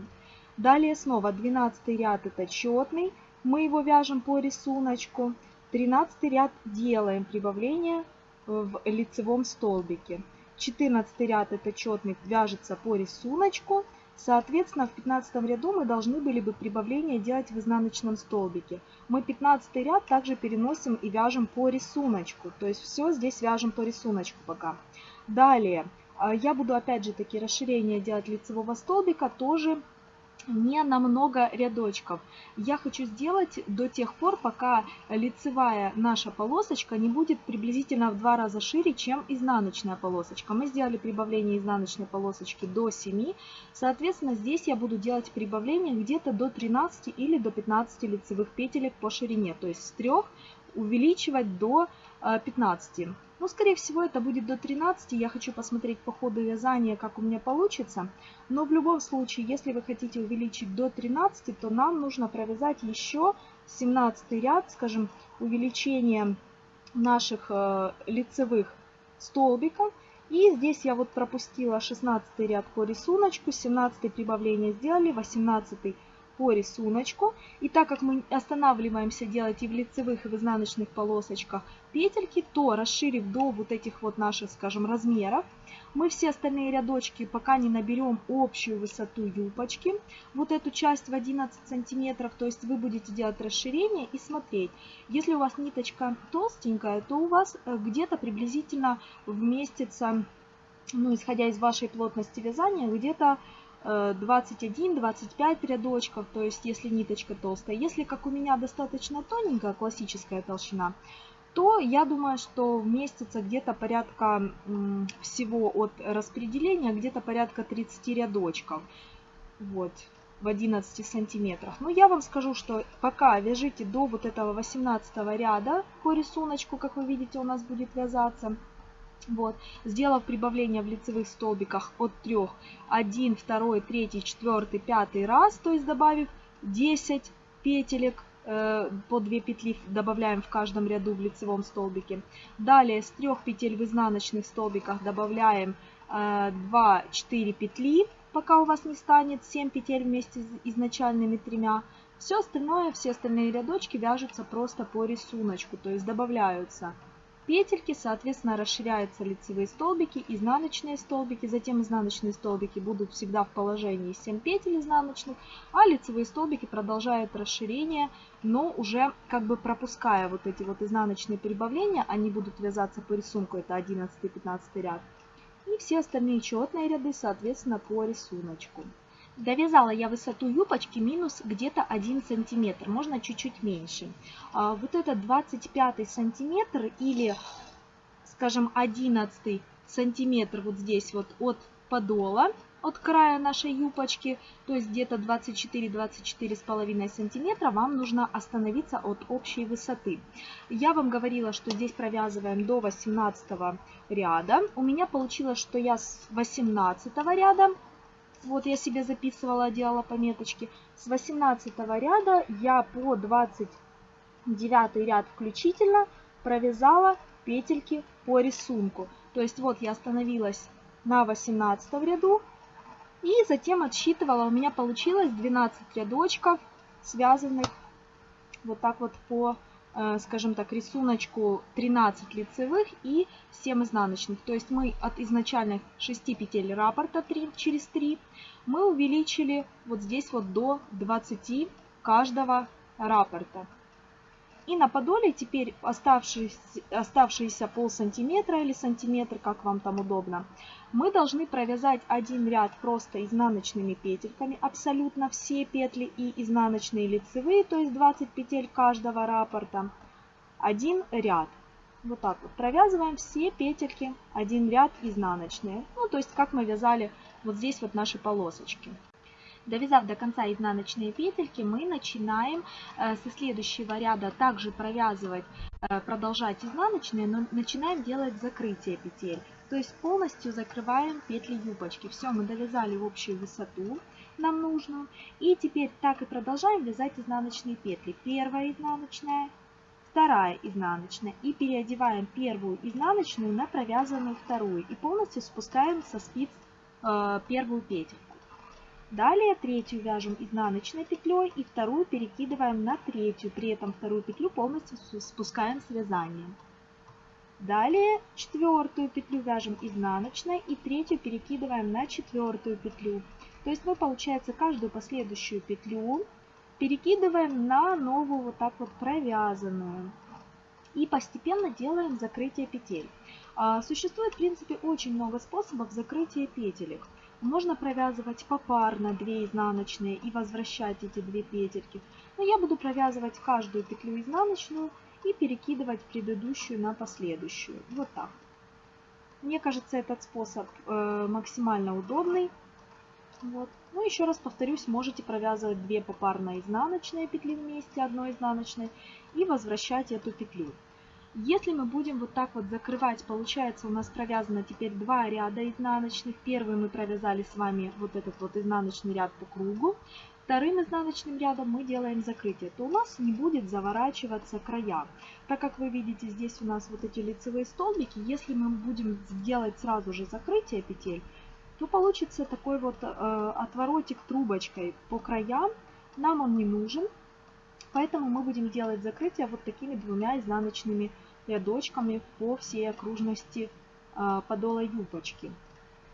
Далее снова 12 ряд это четный, мы его вяжем по рисунку. 13 ряд делаем прибавление в лицевом столбике. 14 ряд это четный вяжется по рисунку. Соответственно, в 15 ряду мы должны были бы прибавление делать в изнаночном столбике. Мы 15 ряд также переносим и вяжем по рисунку. То есть все здесь вяжем по рисунку пока. Далее я буду опять же таки расширение делать лицевого столбика тоже не на много рядочков. Я хочу сделать до тех пор, пока лицевая наша полосочка не будет приблизительно в два раза шире, чем изнаночная полосочка. Мы сделали прибавление изнаночной полосочки до 7. Соответственно, здесь я буду делать прибавление где-то до 13 или до 15 лицевых петелек по ширине. То есть с 3 увеличивать до 15. Ну, скорее всего, это будет до 13. Я хочу посмотреть по ходу вязания, как у меня получится. Но в любом случае, если вы хотите увеличить до 13, то нам нужно провязать еще 17 ряд, скажем, увеличение наших э, лицевых столбиков. И здесь я вот пропустила 16 ряд по рисунку, 17 прибавление сделали, 18 по рисунку. И так как мы останавливаемся делать и в лицевых, и в изнаночных полосочках петельки, то расширив до вот этих вот наших, скажем, размеров, мы все остальные рядочки, пока не наберем общую высоту юбочки, вот эту часть в 11 сантиметров, то есть вы будете делать расширение и смотреть. Если у вас ниточка толстенькая, то у вас э, где-то приблизительно вместится, ну, исходя из вашей плотности вязания, где-то 21-25 рядочков, то есть если ниточка толстая. Если, как у меня, достаточно тоненькая классическая толщина, то я думаю, что вместится где-то порядка всего от распределения, где-то порядка 30 рядочков. Вот в 11 сантиметрах. Но я вам скажу, что пока вяжите до вот этого 18 ряда по рисунку, как вы видите, у нас будет вязаться. Вот. Сделав прибавление в лицевых столбиках от 3, 1, 2, 3, 4, 5 раз, то есть добавив 10 петелек, э, по 2 петли добавляем в каждом ряду в лицевом столбике. Далее с 3 петель в изнаночных столбиках добавляем э, 2-4 петли, пока у вас не станет 7 петель вместе с изначальными тремя. Все остальное, все остальные рядочки вяжутся просто по рисунку, то есть добавляются петельки, соответственно, расширяются лицевые столбики, изнаночные столбики, затем изнаночные столбики будут всегда в положении 7 петель изнаночных, а лицевые столбики продолжают расширение, но уже как бы пропуская вот эти вот изнаночные прибавления, они будут вязаться по рисунку, это 11-15 ряд, и все остальные четные ряды, соответственно, по рисунку. Довязала я высоту юбочки минус где-то 1 сантиметр, можно чуть-чуть меньше. А, вот этот 25 сантиметр или, скажем, 11 сантиметр вот здесь вот от подола, от края нашей юбочки, то есть где-то 24-24 с половиной сантиметра, вам нужно остановиться от общей высоты. Я вам говорила, что здесь провязываем до 18 ряда. У меня получилось, что я с 18 ряда вот я себе записывала, делала пометочки. С 18 ряда я по 29 ряд включительно провязала петельки по рисунку. То есть вот я остановилась на 18 ряду и затем отсчитывала. У меня получилось 12 рядочков, связанных вот так вот по скажем так, рисуночку 13 лицевых и 7 изнаночных. То есть мы от изначальных 6 петель раппорта 3 через 3 мы увеличили вот здесь вот до 20 каждого раппорта. И на подоле теперь оставшиеся, оставшиеся пол сантиметра или сантиметр, как вам там удобно, мы должны провязать один ряд просто изнаночными петельками, абсолютно все петли и изнаночные лицевые, то есть 20 петель каждого раппорта, один ряд. Вот так вот провязываем все петельки, один ряд изнаночные, ну то есть как мы вязали вот здесь вот наши полосочки. Довязав до конца изнаночные петельки, мы начинаем э, со следующего ряда также провязывать, э, продолжать изнаночные, но начинаем делать закрытие петель. То есть полностью закрываем петли юбочки. Все, мы довязали общую высоту нам нужную. И теперь так и продолжаем вязать изнаночные петли. Первая изнаночная, вторая изнаночная. И переодеваем первую изнаночную на провязанную вторую. И полностью спускаем со спиц э, первую петельку. Далее третью вяжем изнаночной петлей и вторую перекидываем на третью. При этом вторую петлю полностью спускаем с вязанием. Далее четвертую петлю вяжем изнаночной и третью перекидываем на четвертую петлю. То есть мы, получается, каждую последующую петлю перекидываем на новую вот так вот провязанную. И постепенно делаем закрытие петель. А, существует, в принципе, очень много способов закрытия петелек. Можно провязывать попарно 2 изнаночные и возвращать эти две петельки. Но я буду провязывать каждую петлю изнаночную и перекидывать предыдущую на последующую. Вот так. Мне кажется, этот способ э, максимально удобный. Вот. Ну, еще раз повторюсь, можете провязывать две попарно изнаночные петли вместе, одной изнаночной, и возвращать эту петлю. Если мы будем вот так вот закрывать, получается у нас провязано теперь два ряда изнаночных. Первый мы провязали с вами вот этот вот изнаночный ряд по кругу. Вторым изнаночным рядом мы делаем закрытие, то у нас не будет заворачиваться края. Так как вы видите, здесь у нас вот эти лицевые столбики, если мы будем делать сразу же закрытие петель, то получится такой вот э, отворотик трубочкой по краям. Нам он не нужен, поэтому мы будем делать закрытие вот такими двумя изнаночными рядочками по всей окружности а, подола юбочки.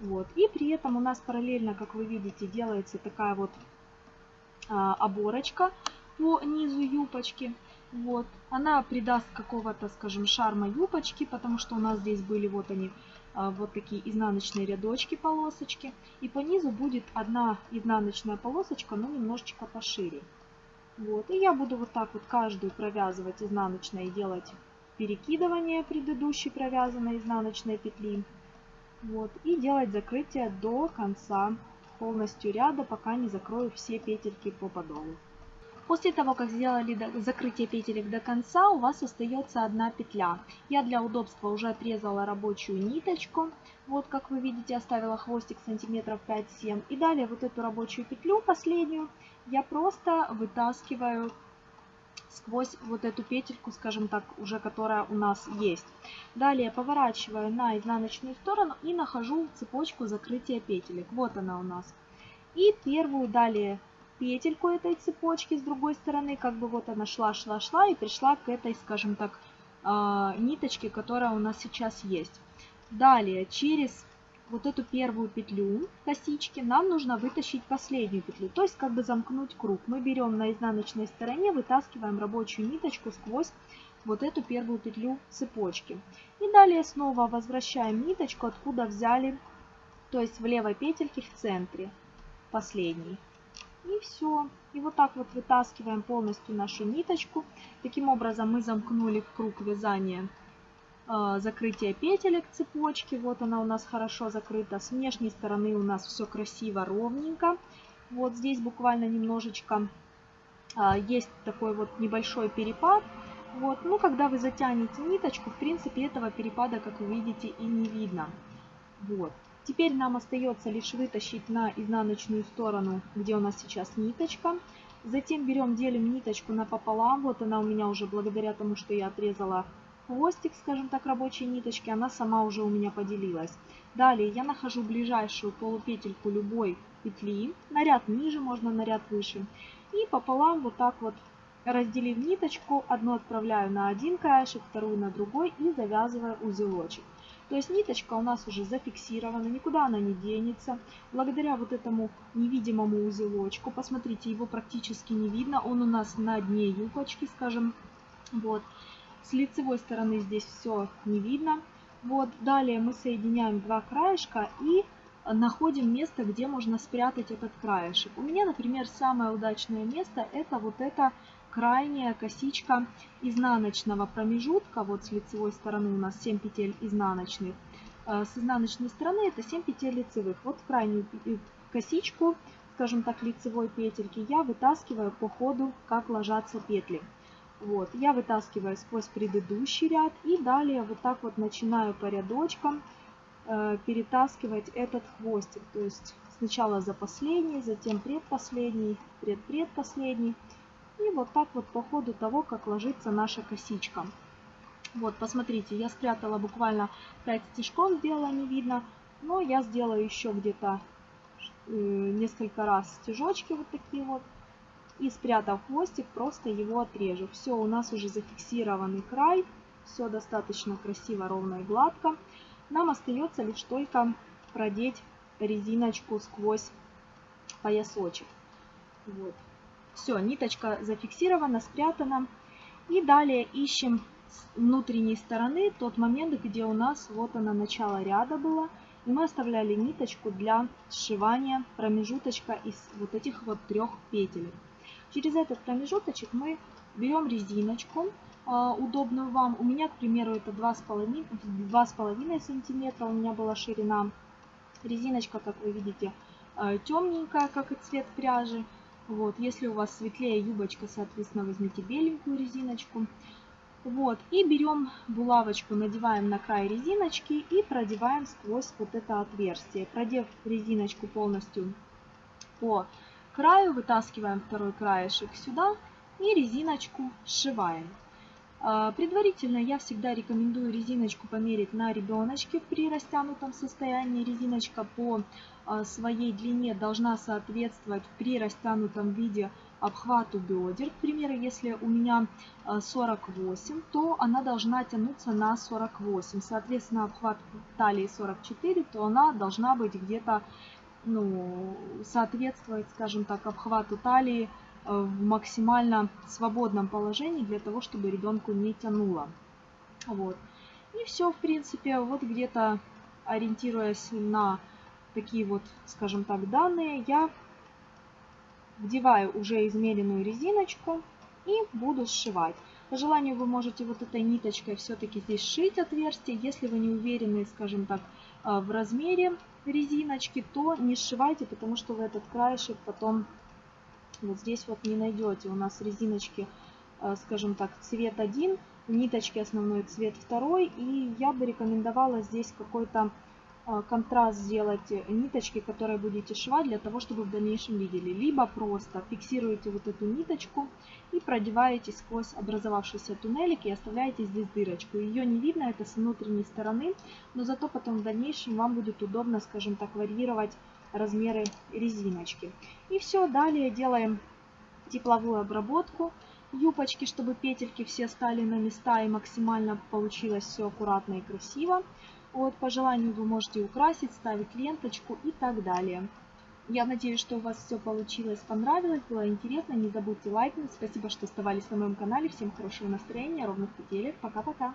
Вот. И при этом у нас параллельно, как вы видите, делается такая вот а, оборочка по низу юбочки. Вот. Она придаст какого-то, скажем, шарма юбочки, потому что у нас здесь были вот они, а, вот такие изнаночные рядочки, полосочки. И по низу будет одна изнаночная полосочка, но немножечко пошире. Вот. И я буду вот так вот каждую провязывать изнаночной и делать перекидывание предыдущей провязанной изнаночной петли. Вот, и делать закрытие до конца полностью ряда, пока не закрою все петельки по подолу. После того, как сделали закрытие петелек до конца, у вас остается одна петля. Я для удобства уже отрезала рабочую ниточку. Вот, как вы видите, оставила хвостик сантиметров 5-7. И далее вот эту рабочую петлю, последнюю, я просто вытаскиваю сквозь вот эту петельку, скажем так, уже которая у нас есть. Далее поворачиваю на изнаночную сторону и нахожу цепочку закрытия петелек. Вот она у нас. И первую далее петельку этой цепочки с другой стороны, как бы вот она шла, шла, шла и пришла к этой, скажем так, э, ниточки, которая у нас сейчас есть. Далее, через вот эту первую петлю косички нам нужно вытащить последнюю петлю, то есть как бы замкнуть круг. Мы берем на изнаночной стороне, вытаскиваем рабочую ниточку сквозь вот эту первую петлю цепочки. И далее снова возвращаем ниточку, откуда взяли, то есть в левой петельке в центре, последней. И все. И вот так вот вытаскиваем полностью нашу ниточку. Таким образом мы замкнули круг вязания э, закрытия петелек цепочки. Вот она у нас хорошо закрыта. С внешней стороны у нас все красиво, ровненько. Вот здесь буквально немножечко э, есть такой вот небольшой перепад. Вот, ну, когда вы затянете ниточку, в принципе, этого перепада, как вы видите, и не видно. Вот. Теперь нам остается лишь вытащить на изнаночную сторону, где у нас сейчас ниточка. Затем берем, делим ниточку напополам. Вот она у меня уже благодаря тому, что я отрезала хвостик, скажем так, рабочей ниточки, она сама уже у меня поделилась. Далее я нахожу ближайшую полупетельку любой петли, наряд ниже, можно наряд выше. И пополам вот так вот разделив ниточку, одну отправляю на один краешек, вторую на другой и завязываю узелочек. То есть ниточка у нас уже зафиксирована, никуда она не денется. Благодаря вот этому невидимому узелочку, посмотрите, его практически не видно, он у нас на дне юбочки, скажем, вот. С лицевой стороны здесь все не видно. Вот, далее мы соединяем два краешка и находим место, где можно спрятать этот краешек. У меня, например, самое удачное место это вот это крайняя косичка изнаночного промежутка, вот с лицевой стороны у нас 7 петель изнаночных, э, с изнаночной стороны это 7 петель лицевых. Вот крайнюю косичку, скажем так, лицевой петельки я вытаскиваю по ходу, как ложатся петли. Вот, я вытаскиваю сквозь предыдущий ряд и далее вот так вот начинаю по рядочкам э, перетаскивать этот хвостик. То есть сначала за последний, затем предпоследний, предпредпоследний. И вот так вот по ходу того, как ложится наша косичка. Вот, посмотрите, я спрятала буквально 5 стежков, сделала не видно. Но я сделаю еще где-то э, несколько раз стежочки вот такие вот. И спрятав хвостик, просто его отрежу. Все, у нас уже зафиксированный край. Все достаточно красиво, ровно и гладко. Нам остается лишь только продеть резиночку сквозь поясочек. Вот. Все, ниточка зафиксирована, спрятана. И далее ищем с внутренней стороны тот момент, где у нас вот она начало ряда было. И мы оставляли ниточку для сшивания промежуточка из вот этих вот трех петель. Через этот промежуточек мы берем резиночку, а, удобную вам. У меня, к примеру, это 2,5 сантиметра у меня была ширина. Резиночка, как вы видите, а, темненькая, как и цвет пряжи. Вот, если у вас светлее юбочка, соответственно, возьмите беленькую резиночку. Вот, и берем булавочку, надеваем на край резиночки и продеваем сквозь вот это отверстие. Продев резиночку полностью по краю, вытаскиваем второй краешек сюда и резиночку сшиваем. А, предварительно я всегда рекомендую резиночку померить на ребеночке при растянутом состоянии. Резиночка по а, своей длине должна соответствовать при растянутом виде обхвату бедер. К примеру, если у меня 48, а, то она должна тянуться на 48. Соответственно, обхват талии 44, то она должна быть где-то ну, соответствовать, скажем так, обхвату талии Э, в максимально свободном положении для того, чтобы ребенку не тянуло. Вот. И все, в принципе, вот где-то ориентируясь на такие вот, скажем так, данные, я вдеваю уже измеренную резиночку и буду сшивать. По желанию вы можете вот этой ниточкой все-таки здесь сшить отверстие. Если вы не уверены, скажем так, э, в размере резиночки, то не сшивайте, потому что вы этот краешек потом вот здесь вот не найдете. У нас резиночки, э, скажем так, цвет один, ниточки основной цвет второй. И я бы рекомендовала здесь какой-то контраст сделать ниточки, которые будете шивать, для того, чтобы в дальнейшем видели. Либо просто фиксируете вот эту ниточку и продеваете сквозь образовавшийся туннелик и оставляете здесь дырочку. Ее не видно, это с внутренней стороны, но зато потом в дальнейшем вам будет удобно, скажем так, варьировать размеры резиночки. И все, далее делаем тепловую обработку. юбочки, чтобы петельки все стали на места и максимально получилось все аккуратно и красиво. Вот, по желанию вы можете украсить, ставить ленточку и так далее. Я надеюсь, что у вас все получилось, понравилось, было интересно. Не забудьте лайкнуть. Спасибо, что оставались на моем канале. Всем хорошего настроения, ровных петелек. Пока-пока.